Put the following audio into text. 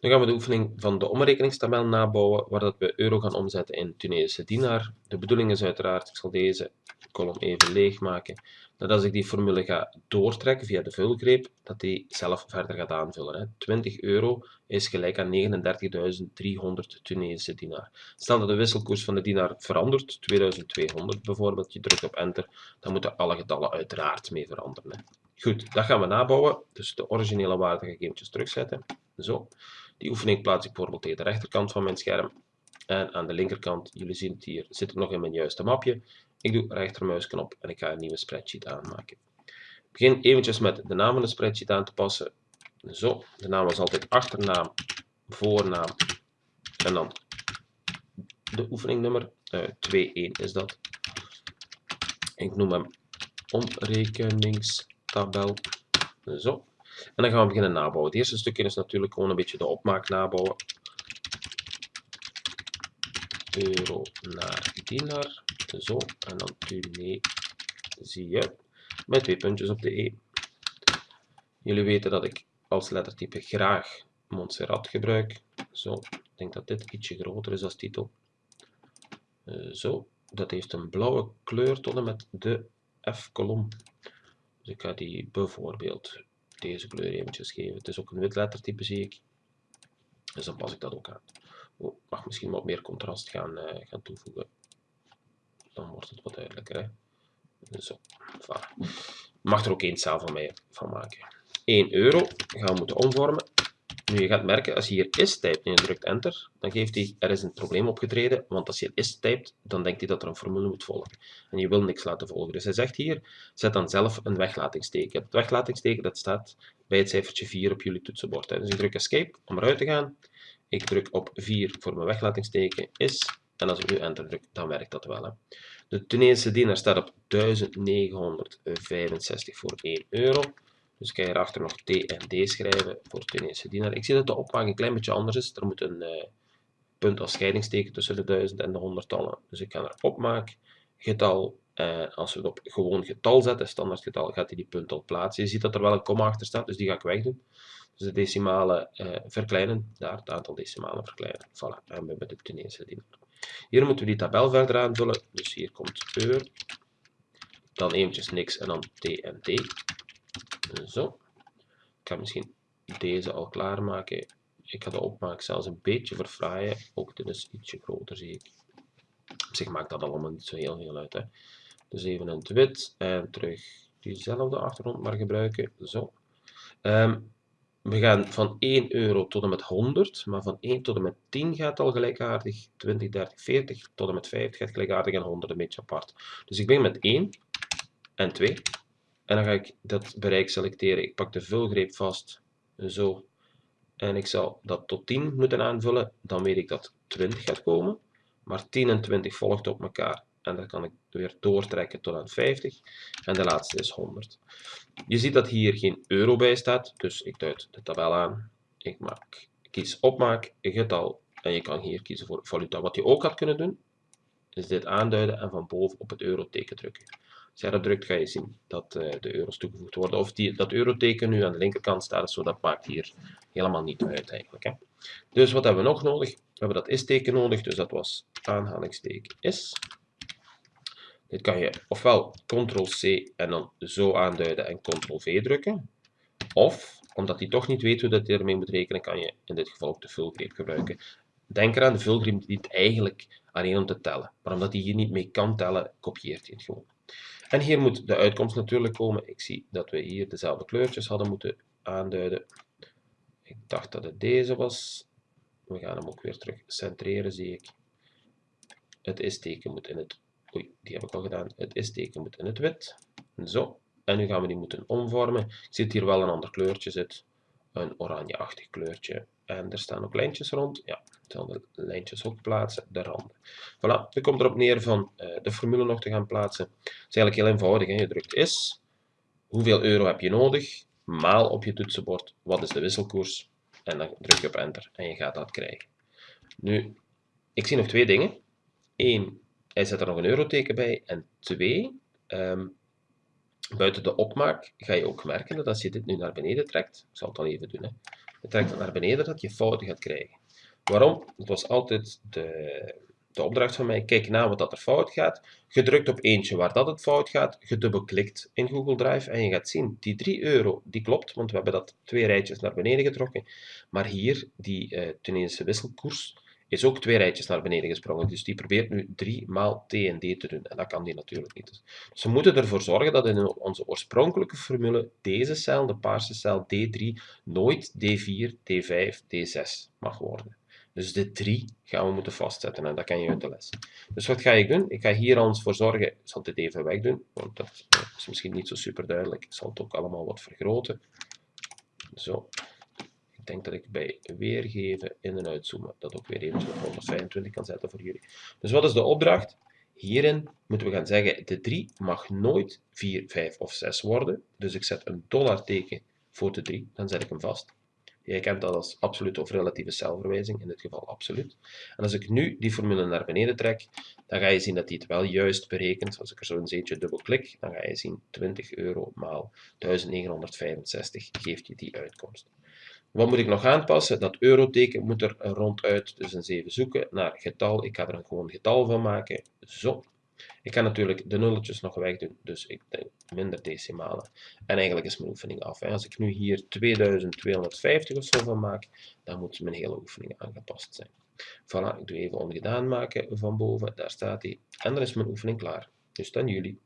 Dan gaan we de oefening van de omrekeningstabel nabouwen, waar dat we euro gaan omzetten in Tunesische dinar. De bedoeling is uiteraard, ik zal deze kolom even leeg maken, dat als ik die formule ga doortrekken via de vulgreep, dat die zelf verder gaat aanvullen. Hè. 20 euro is gelijk aan 39.300 Tunesische dinar. Stel dat de wisselkoers van de dinar verandert, 2200 bijvoorbeeld, je drukt op enter, dan moeten alle getallen uiteraard mee veranderen. Hè. Goed, dat gaan we nabouwen. Dus de originele waarde ga ik terugzetten. Zo. Die oefening plaats ik bijvoorbeeld tegen de rechterkant van mijn scherm. En aan de linkerkant, jullie zien het hier, zit het nog in mijn juiste mapje. Ik doe rechtermuisknop en ik ga een nieuwe spreadsheet aanmaken. Ik begin eventjes met de naam van de spreadsheet aan te passen. Zo, de naam is altijd achternaam, voornaam en dan de oefeningnummer. Uh, eh, 2.1 is dat. Ik noem hem omrekeningstabel. Zo. En dan gaan we beginnen nabouwen. Het eerste stukje is natuurlijk gewoon een beetje de opmaak nabouwen. Euro naar dinar. Zo. En dan zie je Met twee puntjes op de E. Jullie weten dat ik als lettertype graag Montserrat gebruik. Zo. Ik denk dat dit ietsje groter is als titel. Uh, zo. Dat heeft een blauwe kleur met de F-kolom. Dus ik ga die bijvoorbeeld deze kleur eventjes geven. Het is ook een wit lettertype zie ik. Dus dan pas ik dat ook aan. Oh, mag misschien wat meer contrast gaan, uh, gaan toevoegen. Dan wordt het wat duidelijker. Hè? Zo, voilà. Mag er ook één zaal van mij van maken. 1 euro gaan we moeten omvormen nu, je gaat merken, als je hier is typt en je drukt enter, dan geeft hij, er is een probleem opgetreden, want als je is typt, dan denkt hij dat er een formule moet volgen. En je wil niks laten volgen. Dus hij zegt hier, zet dan zelf een weglatingsteken. Het weglatingsteken, dat staat bij het cijfertje 4 op jullie toetsenbord. Dus ik druk escape om eruit te gaan. Ik druk op 4 voor mijn weglatingsteken, is, en als ik nu enter druk, dan werkt dat wel. Hè. De Tunesische dienaar staat op 1965 voor 1 euro. Dus ik ga hierachter nog T en D schrijven voor Tunesische dienaar. Ik zie dat de opmaak een klein beetje anders is. Er moet een uh, punt als scheidingsteken tussen de duizend en de honderdtallen. Dus ik ga naar opmaak, getal. En als we het op gewoon getal zetten, standaard getal, gaat hij die punt al plaatsen. Je ziet dat er wel een komma achter staat, dus die ga ik wegdoen. Dus de decimalen uh, verkleinen, daar het aantal decimalen verkleinen. Voilà, en we hebben de Tunesische dienaar. Hier moeten we die tabel verder aanvullen. Dus hier komt eur, dan eventjes niks en dan T en T. Zo. Ik ga misschien deze al klaarmaken. Ik ga de opmaak zelfs een beetje verfraaien. Ook dit is ietsje groter, zie ik. Op zich maakt dat allemaal niet zo heel veel uit. Hè. Dus even een wit en terug diezelfde achtergrond maar gebruiken. Zo. Ehm, we gaan van 1 euro tot en met 100, maar van 1 tot en met 10 gaat al gelijkaardig, 20, 30, 40 tot en met 50 gaat gelijkaardig en 100 een beetje apart. Dus ik begin met 1 en 2 en dan ga ik dat bereik selecteren. Ik pak de vulgreep vast, zo. En ik zal dat tot 10 moeten aanvullen. Dan weet ik dat 20 gaat komen. Maar 10 en 20 volgt op elkaar. En dan kan ik weer doortrekken tot aan 50. En de laatste is 100. Je ziet dat hier geen euro bij staat. Dus ik duid de tabel aan. Ik maak, kies opmaak, getal. En je kan hier kiezen voor valuta. Wat je ook had kunnen doen, is dit aanduiden en van boven op het euroteken drukken. Drukt, ga je zien dat uh, de euro's toegevoegd worden. Of die, dat euroteken nu aan de linkerkant staat, zo dat maakt hier helemaal niet uit eigenlijk. Hè. Dus wat hebben we nog nodig? We hebben dat is-teken nodig, dus dat was aanhalingsteken is. Dit kan je ofwel ctrl-c en dan zo aanduiden en ctrl-v drukken. Of, omdat hij toch niet weet hoe dat hij ermee moet rekenen, kan je in dit geval ook de vulgreep gebruiken. Denk eraan, de vulgreep dient eigenlijk alleen om te tellen. Maar omdat hij hier niet mee kan tellen, kopieert hij het gewoon. En hier moet de uitkomst natuurlijk komen. Ik zie dat we hier dezelfde kleurtjes hadden moeten aanduiden. Ik dacht dat het deze was. We gaan hem ook weer terug centreren, zie ik. Het is-teken moet in het... Oei, die heb ik al gedaan. Het is-teken moet in het wit. Zo. En nu gaan we die moeten omvormen. Ik zie dat hier wel een ander kleurtje zit. Een oranjeachtig kleurtje. En er staan ook lijntjes rond. Ja, de lijntjes ook plaatsen, de randen. Voilà, het komt erop neer van uh, de formule nog te gaan plaatsen. Het is eigenlijk heel eenvoudig. Hè? Je drukt is, hoeveel euro heb je nodig, maal op je toetsenbord, wat is de wisselkoers, en dan druk je op enter en je gaat dat krijgen. Nu, ik zie nog twee dingen. Eén, hij zet er nog een euroteken bij. En twee, um, buiten de opmaak ga je ook merken dat als je dit nu naar beneden trekt, ik zal het dan even doen, hè, je trekt het naar beneden, dat je fouten gaat krijgen. Waarom? Dat was altijd de, de opdracht van mij. Kijk na wat dat er fout gaat. Je drukt op eentje waar dat het fout gaat. Je dubbelklikt in Google Drive en je gaat zien, die 3 euro, die klopt, want we hebben dat twee rijtjes naar beneden getrokken. Maar hier, die uh, Tunesische wisselkoers, is ook twee rijtjes naar beneden gesprongen. Dus die probeert nu 3 maal TND te doen. En dat kan die natuurlijk niet. Dus we moeten ervoor zorgen dat in onze oorspronkelijke formule deze cel, de paarse cel D3, nooit D4, D5, D6 mag worden. Dus de 3 gaan we moeten vastzetten en dat kan je uit de les. Dus wat ga ik doen? Ik ga hier ons voor zorgen, ik zal dit even wegdoen, want dat is misschien niet zo super duidelijk. Ik zal het ook allemaal wat vergroten. Zo. Denk dat ik bij weergeven in en uitzoomen dat ook weer even op 125 kan zetten voor jullie. Dus wat is de opdracht? Hierin moeten we gaan zeggen, de 3 mag nooit 4, 5 of 6 worden. Dus ik zet een dollarteken voor de 3, dan zet ik hem vast. Jij kent dat als absolute of relatieve celverwijzing, in dit geval absoluut. En als ik nu die formule naar beneden trek, dan ga je zien dat die het wel juist berekent. Als ik er zo een zeetje dubbelklik, dan ga je zien 20 euro maal 1965 geeft je die uitkomst. Wat moet ik nog aanpassen? Dat euroteken moet er ronduit, dus eens even zoeken naar getal. Ik ga er een gewoon getal van maken. Zo. Ik kan natuurlijk de nulletjes nog wegdoen, dus ik denk minder decimalen. En eigenlijk is mijn oefening af. Als ik nu hier 2250 of zo van maak, dan moet mijn hele oefening aangepast zijn. Voilà, ik doe even ongedaan maken van boven, daar staat hij. En dan is mijn oefening klaar. Dus dan jullie.